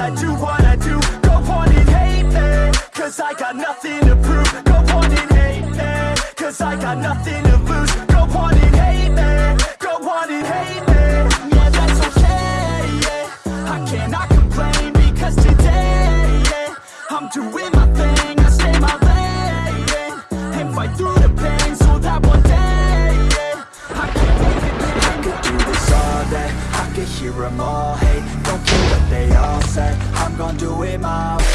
I do what I do. Go on and hate me Cause I got nothing to prove. Go on and hate me Cause I got nothing to lose. Go on and hate me Go on and hate me. Yeah, that's okay, yeah. I cannot complain because today, yeah I'm doing my thing, I stay my lane And fight through the pain so that one day, yeah I can make it I could do this all day. I could hear them all hate Don't gonna do it my way